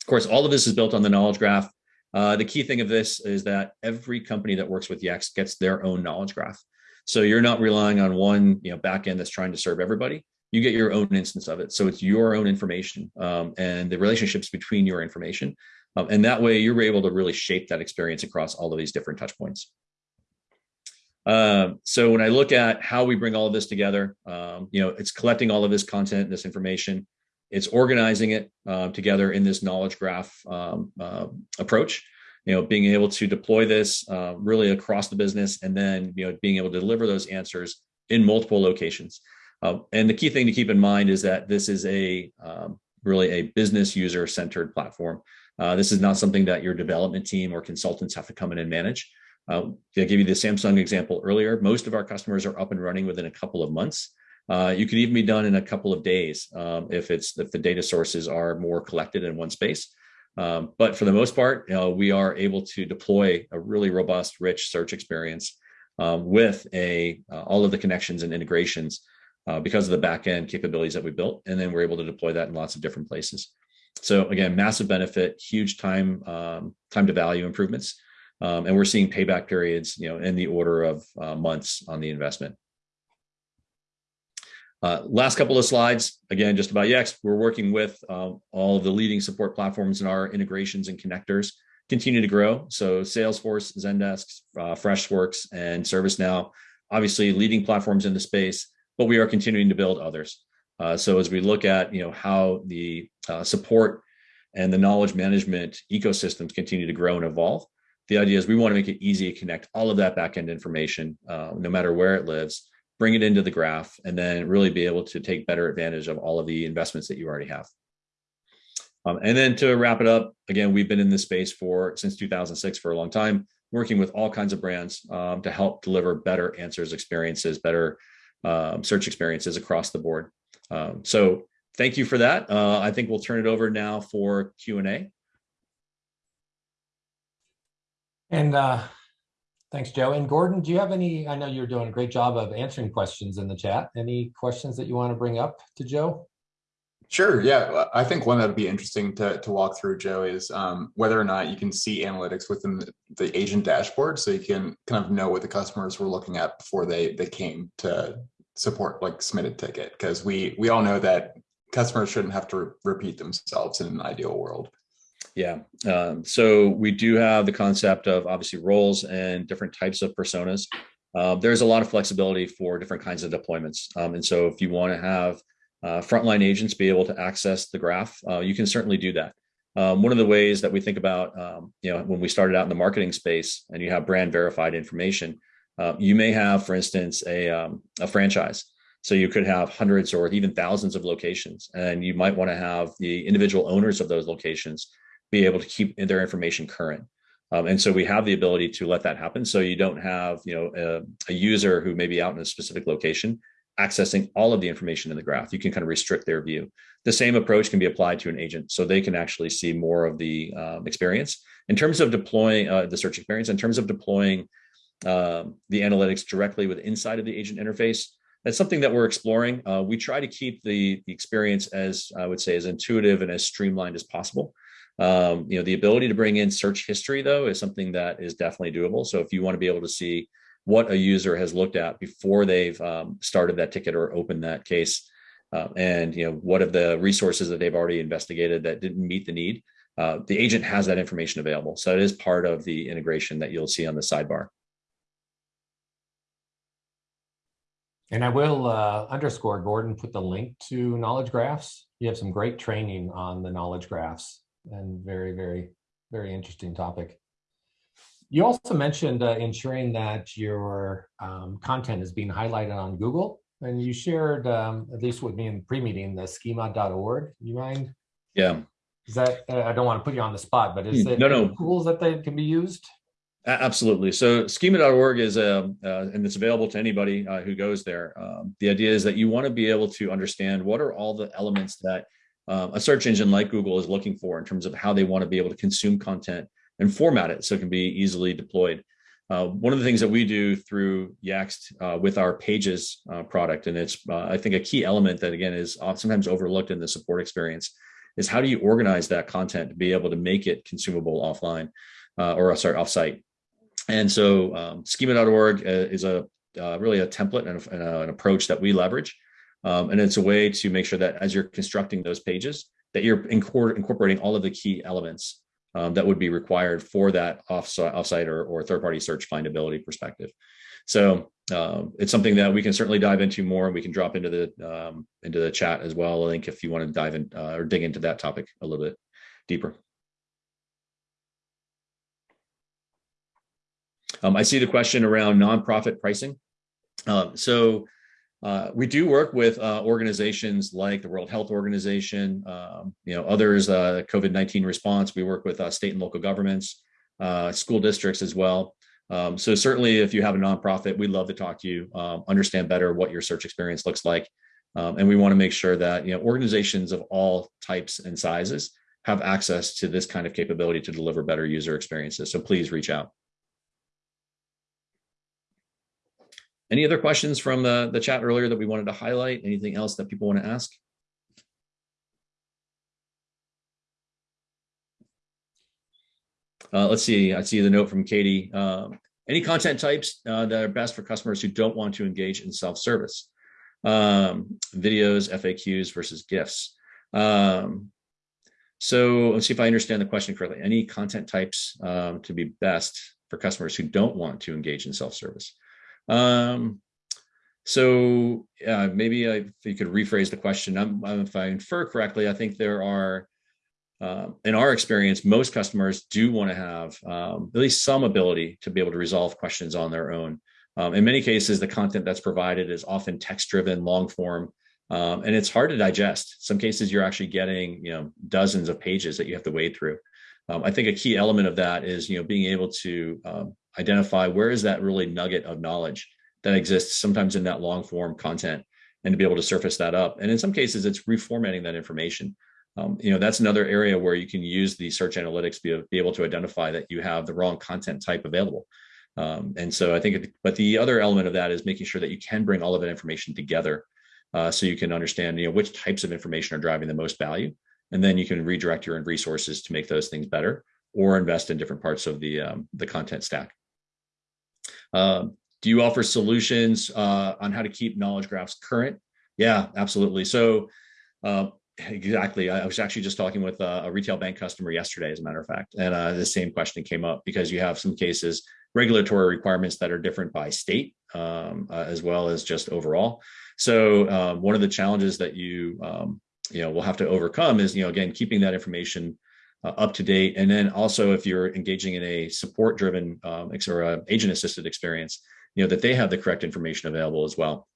Of course, all of this is built on the knowledge graph. Uh, the key thing of this is that every company that works with Yext gets their own knowledge graph. So you're not relying on one you know, backend that's trying to serve everybody you get your own instance of it. So it's your own information um, and the relationships between your information. Um, and that way you're able to really shape that experience across all of these different touch points. Um, so when I look at how we bring all of this together, um, you know, it's collecting all of this content, this information, it's organizing it uh, together in this knowledge graph um, uh, approach. You know, being able to deploy this uh, really across the business, and then you know, being able to deliver those answers in multiple locations. Uh, and the key thing to keep in mind is that this is a um, really a business user centered platform. Uh, this is not something that your development team or consultants have to come in and manage. Uh, I gave you the Samsung example earlier. Most of our customers are up and running within a couple of months. Uh, you could even be done in a couple of days um, if it's if the data sources are more collected in one space. Um, but for the most part, you know, we are able to deploy a really robust, rich search experience um, with a uh, all of the connections and integrations uh, because of the backend capabilities that we built, and then we're able to deploy that in lots of different places. So again, massive benefit, huge time um, time to value improvements, um, and we're seeing payback periods, you know, in the order of uh, months on the investment. Uh, last couple of slides, again, just about Yext. We're working with uh, all of the leading support platforms and our integrations and connectors continue to grow. So Salesforce, Zendesk, uh, Freshworks, and ServiceNow, obviously leading platforms in the space, but we are continuing to build others. Uh, so as we look at you know how the uh, support and the knowledge management ecosystems continue to grow and evolve, the idea is we want to make it easy to connect all of that backend information, uh, no matter where it lives, bring it into the graph, and then really be able to take better advantage of all of the investments that you already have. Um, and then to wrap it up, again, we've been in this space for since 2006 for a long time, working with all kinds of brands um, to help deliver better answers, experiences, better um, search experiences across the board. Um, so thank you for that. Uh, I think we'll turn it over now for Q&A. And uh, Thanks, Joe. And Gordon, do you have any, I know you're doing a great job of answering questions in the chat. Any questions that you want to bring up to Joe? Sure. Yeah, I think one that would be interesting to, to walk through, Joe, is um, whether or not you can see analytics within the, the, agent dashboard, so you can kind of know what the customers were looking at before they they came to support like submitted ticket, because we we all know that customers shouldn't have to re repeat themselves in an ideal world. Yeah. Um, so we do have the concept of obviously roles and different types of personas. Uh, there's a lot of flexibility for different kinds of deployments. Um, and so if you want to have uh, frontline agents be able to access the graph, uh, you can certainly do that. Um, one of the ways that we think about, um, you know, when we started out in the marketing space and you have brand verified information, uh, you may have, for instance, a, um, a franchise. So you could have hundreds or even thousands of locations, and you might want to have the individual owners of those locations be able to keep their information current. Um, and so we have the ability to let that happen. So you don't have, you know, a, a, user who may be out in a specific location accessing all of the information in the graph. You can kind of restrict their view. The same approach can be applied to an agent, so they can actually see more of the um, experience. In terms of deploying uh, the search experience, in terms of deploying um, the analytics directly with inside of the agent interface, that's something that we're exploring. Uh, we try to keep the, the experience as I would say as intuitive and as streamlined as possible. Um, you know, the ability to bring in search history though is something that is definitely doable. So if you want to be able to see what a user has looked at before they've um, started that ticket or opened that case, uh, and you know what of the resources that they've already investigated that didn't meet the need, uh, the agent has that information available. So it is part of the integration that you'll see on the sidebar. And I will uh, underscore, Gordon, put the link to knowledge graphs. You have some great training on the knowledge graphs and very, very, very interesting topic. You also mentioned uh, ensuring that your um, content is being highlighted on Google, and you shared, um, at least with me in pre-meeting, the schema.org. You mind? Yeah. Is that, uh, I don't want to put you on the spot, but is it no, no. tools that they can be used? Absolutely. So schema.org is a, um, uh, and it's available to anybody uh, who goes there. Um, the idea is that you want to be able to understand what are all the elements that um, a search engine like Google is looking for in terms of how they want to be able to consume content and format it so it can be easily deployed. Uh, one of the things that we do through Yext uh, with our Pages uh, product, and it's uh, I think a key element that again is sometimes overlooked in the support experience, is how do you organize that content to be able to make it consumable offline uh, or sorry offsite. And so um, schema.org uh, is a really a template and, a, and a, an approach that we leverage um, and it's a way to make sure that as you're constructing those pages, that you're incorporating all of the key elements um, that would be required for that offsite, offsite or, or third-party search findability perspective. So um, it's something that we can certainly dive into more. And we can drop into the um, into the chat as well. I think if you want to dive in uh, or dig into that topic a little bit deeper. Um, I see the question around nonprofit pricing. Um, so uh, we do work with uh, organizations like the World Health Organization, um, you know, others, uh, COVID-19 response. We work with uh, state and local governments, uh, school districts as well. Um, so certainly if you have a nonprofit, we'd love to talk to you, um, understand better what your search experience looks like. Um, and we want to make sure that, you know, organizations of all types and sizes have access to this kind of capability to deliver better user experiences. So please reach out. Any other questions from the, the chat earlier that we wanted to highlight? Anything else that people want to ask? Uh, let's see, I see the note from Katie. Um, any content types uh, that are best for customers who don't want to engage in self-service? Um, videos, FAQs versus GIFs. Um, so let's see if I understand the question correctly. Any content types um, to be best for customers who don't want to engage in self-service? Um, so uh, maybe I, if you could rephrase the question, I'm, if I infer correctly, I think there are, uh, in our experience, most customers do want to have um, at least some ability to be able to resolve questions on their own. Um, in many cases, the content that's provided is often text-driven, long form, um, and it's hard to digest. Some cases you're actually getting, you know, dozens of pages that you have to wade through. Um, I think a key element of that is, you know, being able to um, identify where is that really nugget of knowledge that exists sometimes in that long form content and to be able to surface that up. And in some cases, it's reformatting that information. Um, you know, that's another area where you can use the search analytics be, be able to identify that you have the wrong content type available. Um, and so I think, it, but the other element of that is making sure that you can bring all of that information together uh, so you can understand, you know, which types of information are driving the most value. And then you can redirect your resources to make those things better or invest in different parts of the, um, the content stack. Uh, do you offer solutions uh, on how to keep knowledge graphs current? Yeah, absolutely. So uh, exactly. I was actually just talking with a, retail bank customer yesterday, as a matter of fact, and uh, the same question came up because you have some cases, regulatory requirements that are different by state, um, uh, as well as just overall. So um, one of the challenges that you um, you know will have to overcome is you know again keeping that information uh, up to date, and then also if you're engaging in a support driven um, or agent assisted experience, you know that they have the correct information available as well.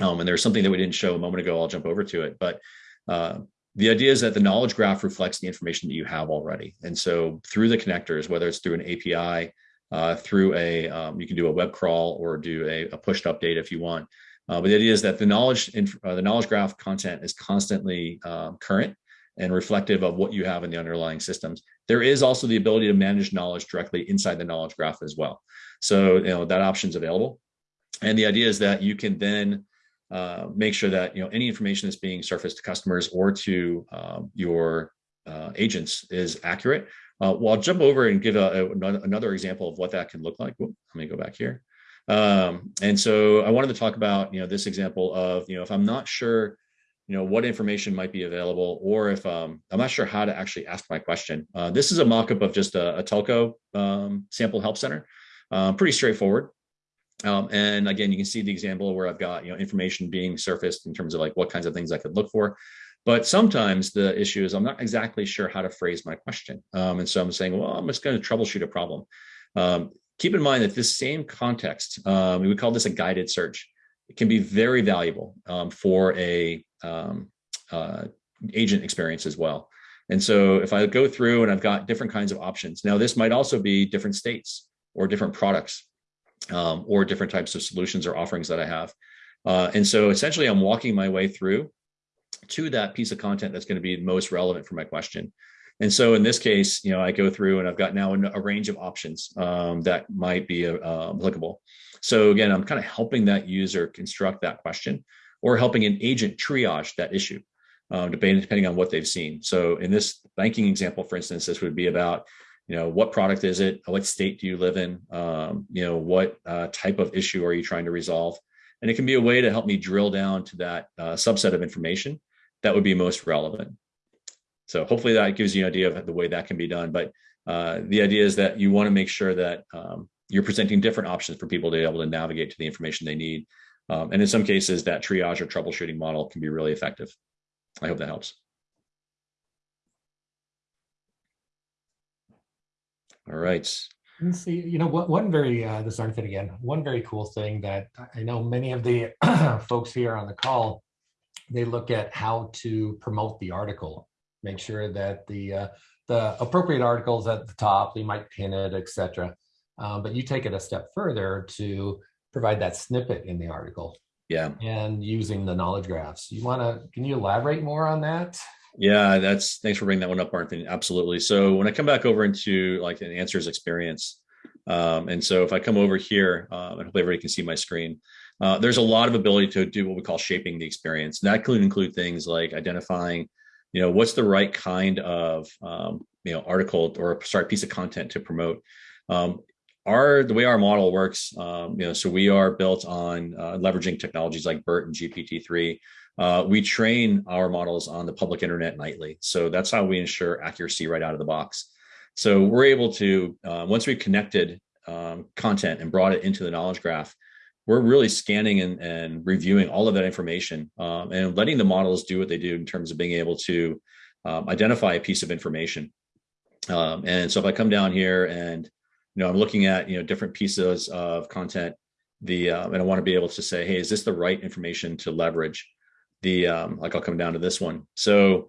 Um, and there's something that we didn't show a moment ago. I'll jump over to it, but uh, the idea is that the knowledge graph reflects the information that you have already. And so through the connectors, whether it's through an API, uh, through a, um, you can do a web crawl or do a, a pushed update if you want. Uh, but the idea is that the knowledge, uh, the knowledge graph content is constantly um, current and reflective of what you have in the underlying systems. There is also the ability to manage knowledge directly inside the knowledge graph as well. So, you know, that option is available. And the idea is that you can then uh, make sure that, you know, any information that's being surfaced to customers or to um, your uh, agents is accurate. Uh, well, I'll jump over and give a, a, another example of what that can look like. let me go back here. Um, and so I wanted to talk about, you know, this example of, you know, if I'm not sure, you know, what information might be available, or if um, I'm not sure how to actually ask my question. Uh, this is a mock-up of just a, a telco um, sample help center. Um, pretty straightforward. Um, and again, you can see the example where I've got you know information being surfaced in terms of like what kinds of things I could look for. But sometimes the issue is I'm not exactly sure how to phrase my question. Um, and so I'm saying, well, I'm just going to troubleshoot a problem. Um, keep in mind that this same context, um, we would call this a guided search. It can be very valuable um, for a um, uh, agent experience as well. And so if I go through and I've got different kinds of options, now this might also be different states or different products um, or different types of solutions or offerings that I have. Uh, and so essentially I'm walking my way through to that piece of content that's going to be most relevant for my question. And so in this case, you know, I go through and I've got now a range of options um, that might be uh, applicable. So again, I'm kind of helping that user construct that question or helping an agent triage that issue, um, depending, depending on what they've seen. So in this banking example, for instance, this would be about you know, what product is it? What state do you live in? Um, you know, what uh, type of issue are you trying to resolve? And it can be a way to help me drill down to that uh, subset of information that would be most relevant. So hopefully that gives you an idea of the way that can be done. But uh, the idea is that you want to make sure that um, you're presenting different options for people to be able to navigate to the information they need. Um, and in some cases, that triage or troubleshooting model can be really effective. I hope that helps. All right. And see, you know, one, very, uh, this Arnfinn again, one very cool thing that I know many of the folks here on the call, they look at how to promote the article, make sure that the, uh, the appropriate articles at the top, they might pin it, etc. Um, but you take it a step further to provide that snippet in the article Yeah. and using the knowledge graphs. You want to, can you elaborate more on that? Yeah, that's thanks for bringing that one up, Arthur. Absolutely. So when I come back over into like an answers experience, um, and so if I come over here, um, and hopefully everybody can see my screen, uh, there's a lot of ability to do what we call shaping the experience. And that could include things like identifying, you know, what's the right kind of, um, you know, article or sorry, piece of content to promote. Um, our the way our model works, um, you know, so we are built on uh, leveraging technologies like BERT and GPT-3 uh, we train our models on the public internet nightly. So that's how we ensure accuracy right out of the box. So we're able to, uh, once we've connected um, content and brought it into the knowledge graph, we're really scanning and, and reviewing all of that information um, and letting the models do what they do in terms of being able to um, identify a piece of information. Um, and so if I come down here and, you know, I'm looking at, you know, different pieces of content, the, uh, and I want to be able to say, hey, is this the right information to leverage? the um, like I'll come down to this one. So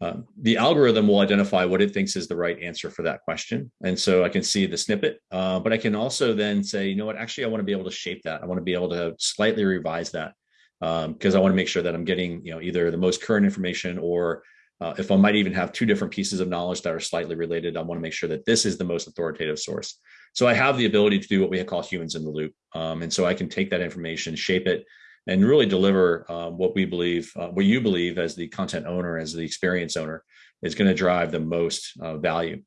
uh, the algorithm will identify what it thinks is the right answer for that question. And so I can see the snippet, uh, but I can also then say, you know what, actually, I want to be able to shape that. I want to be able to slightly revise that because um, I want to make sure that I'm getting, you know, either the most current information or uh, if I might even have two different pieces of knowledge that are slightly related, I want to make sure that this is the most authoritative source. So I have the ability to do what we call humans in the loop. Um, and so I can take that information, shape it, and really deliver uh, what we believe, uh, what you believe as the content owner, as the experience owner, is going to drive the most uh, value.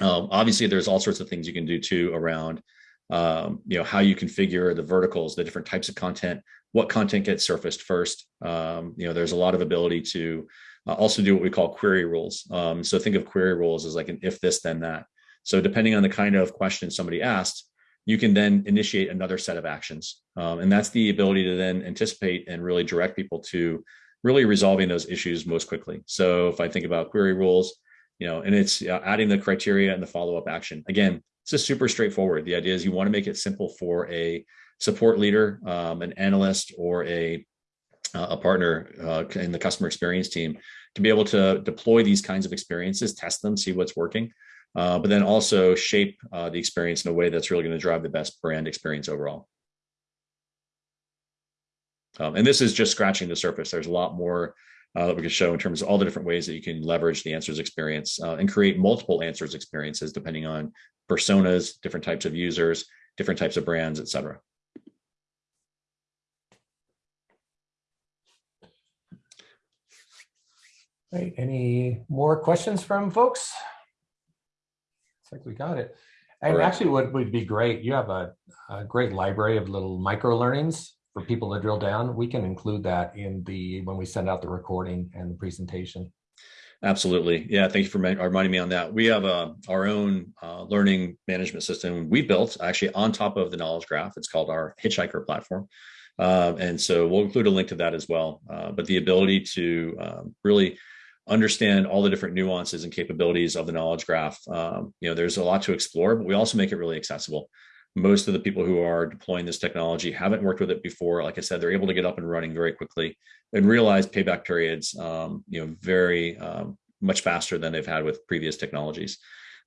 Um, obviously, there's all sorts of things you can do too around, um, you know, how you configure the verticals, the different types of content, what content gets surfaced first. Um, you know, there's a lot of ability to uh, also do what we call query rules. Um, so think of query rules as like an if this then that. So depending on the kind of question somebody asked, you can then initiate another set of actions. Um, and that's the ability to then anticipate and really direct people to really resolving those issues most quickly. So if I think about query rules, you know, and it's uh, adding the criteria and the follow-up action. Again, it's just super straightforward. The idea is you want to make it simple for a support leader, um, an analyst, or a uh, a partner uh, in the customer experience team to be able to deploy these kinds of experiences, test them, see what's working, uh, but then also shape uh, the experience in a way that's really going to drive the best brand experience overall. Um, and this is just scratching the surface. There's a lot more uh, that we could show in terms of all the different ways that you can leverage the answers experience uh, and create multiple answers experiences depending on personas, different types of users, different types of brands, et cetera. Right. Any more questions from folks? like we got it. And right. actually what would be great, you have a, a, great library of little micro learnings for people to drill down. We can include that in the, when we send out the recording and the presentation. Absolutely. Yeah. Thank you for reminding me on that. We have uh, our own uh, learning management system we built actually on top of the knowledge graph. It's called our Hitchhiker platform. Uh, and so we'll include a link to that as well. Uh, but the ability to um, really understand all the different nuances and capabilities of the knowledge graph. Um, you know, there's a lot to explore, but we also make it really accessible. Most of the people who are deploying this technology haven't worked with it before. Like I said, they're able to get up and running very quickly and realize payback periods, um, you know, very um, much faster than they've had with previous technologies.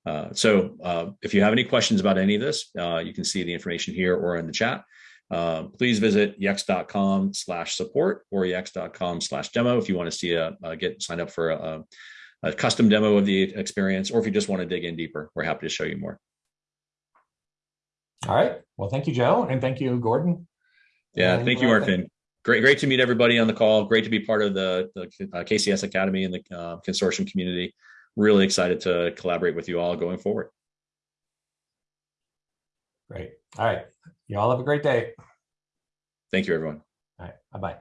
Uh, so uh, if you have any questions about any of this, uh, you can see the information here or in the chat. Uh, please visit yext.com slash support or yext.com slash demo if you want to see a, a get signed up for a, a, custom demo of the experience, or if you just want to dig in deeper, we're happy to show you more. All right. Well, thank you, Joe. And thank you, Gordon. Yeah, and thank you, Martin. Great, great to meet everybody on the call. Great to be part of the, the uh, KCS Academy and the uh, consortium community. Really excited to collaborate with you all going forward. Great. All right. You all have a great day. Thank you, everyone. All right. Bye-bye.